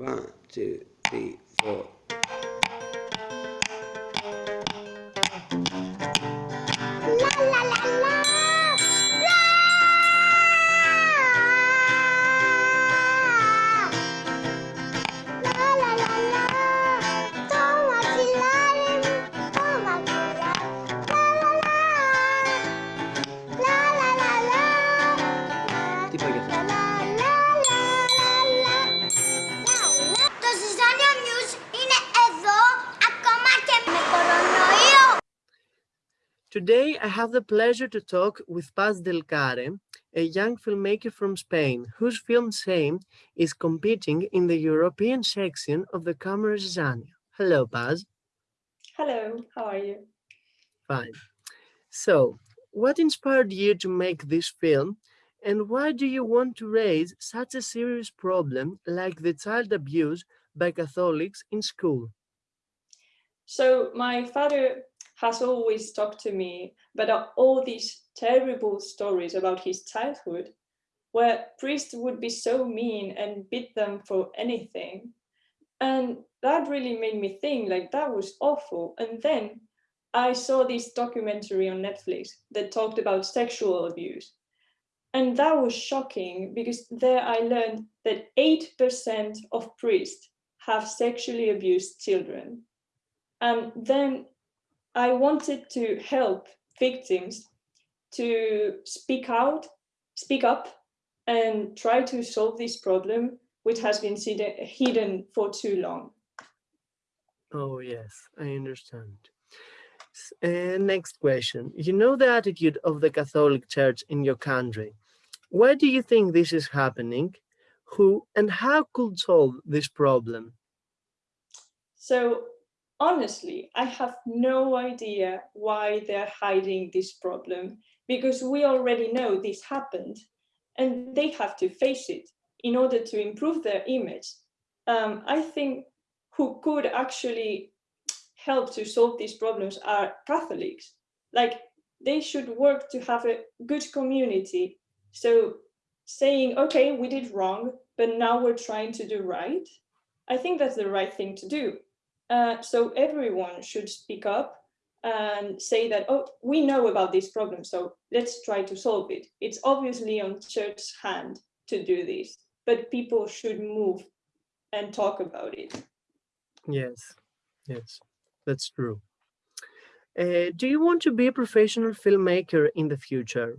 One, two, three, four. Today, I have the pleasure to talk with Paz Del Care, a young filmmaker from Spain, whose film Same is competing in the European section of the Camera Zizanio. Hello, Paz. Hello, how are you? Fine. So, what inspired you to make this film and why do you want to raise such a serious problem like the child abuse by Catholics in school? So my father has always talked to me about all these terrible stories about his childhood, where priests would be so mean and beat them for anything. And that really made me think like that was awful. And then I saw this documentary on Netflix that talked about sexual abuse. And that was shocking because there I learned that 8% of priests have sexually abused children. And then I wanted to help victims to speak out, speak up, and try to solve this problem, which has been hidden for too long. Oh, yes, I understand. Uh, next question. You know the attitude of the Catholic Church in your country. Why do you think this is happening? Who and how could solve this problem? So honestly, I have no idea why they're hiding this problem because we already know this happened and they have to face it in order to improve their image. Um, I think who could actually help to solve these problems are Catholics. Like they should work to have a good community. So saying, okay, we did wrong, but now we're trying to do right. I think that's the right thing to do. Uh, so everyone should speak up and say that, oh, we know about this problem, so let's try to solve it. It's obviously on church's hand to do this, but people should move and talk about it. Yes, yes, that's true. Uh, do you want to be a professional filmmaker in the future?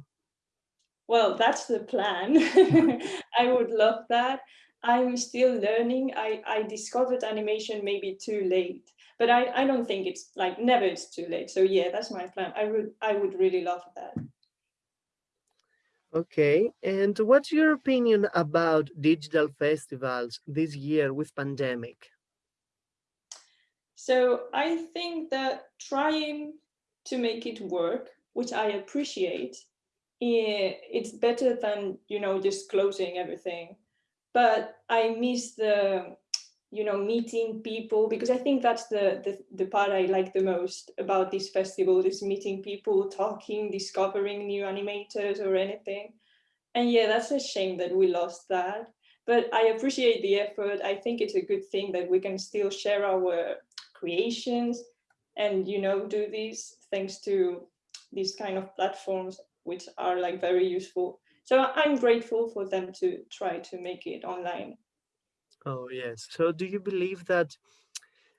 Well, that's the plan. I would love that. I'm still learning. I, I discovered animation maybe too late, but I, I don't think it's like never it's too late. So yeah, that's my plan. I would I would really love that. Okay, and what's your opinion about digital festivals this year with pandemic? So I think that trying to make it work, which I appreciate, eh, it's better than, you know, just closing everything but I miss the, you know, meeting people because I think that's the, the, the part I like the most about this festival is meeting people, talking, discovering new animators or anything. And yeah, that's a shame that we lost that. But I appreciate the effort. I think it's a good thing that we can still share our creations and, you know, do these thanks to these kind of platforms, which are like very useful so I'm grateful for them to try to make it online. Oh, yes. So do you believe that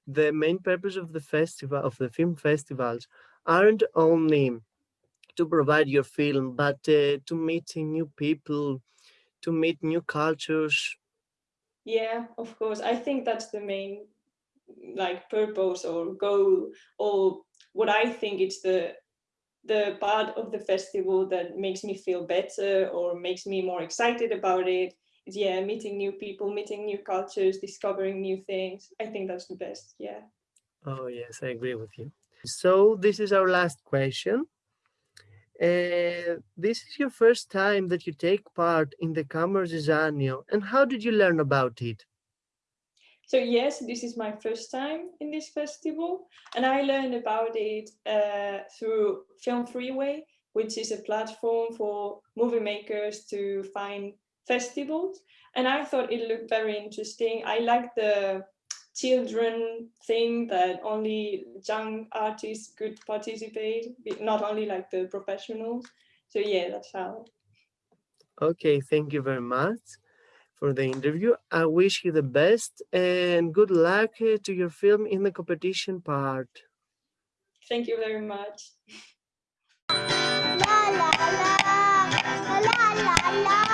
the main purpose of the festival, of the film festivals, aren't only to provide your film, but uh, to meet new people, to meet new cultures? Yeah, of course. I think that's the main like purpose or goal or what I think it's the the part of the festival that makes me feel better or makes me more excited about it. Is yeah meeting new people meeting new cultures discovering new things. I think that's the best yeah. Oh yes i agree with you. So this is our last question. Uh, this is your first time that you take part in the Camera Zizanio, and how did you learn about it? So yes, this is my first time in this festival and I learned about it uh, through FilmFreeway, which is a platform for movie makers to find festivals. and I thought it looked very interesting. I like the children thing that only young artists could participate, not only like the professionals. So yeah, that's how. Okay, thank you very much for the interview. I wish you the best and good luck uh, to your film in the competition part. Thank you very much. La la la, la la la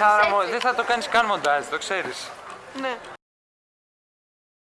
Εξάρα, δεν θα το κάνεις καν μοντάζ, το ξέρεις. Ναι.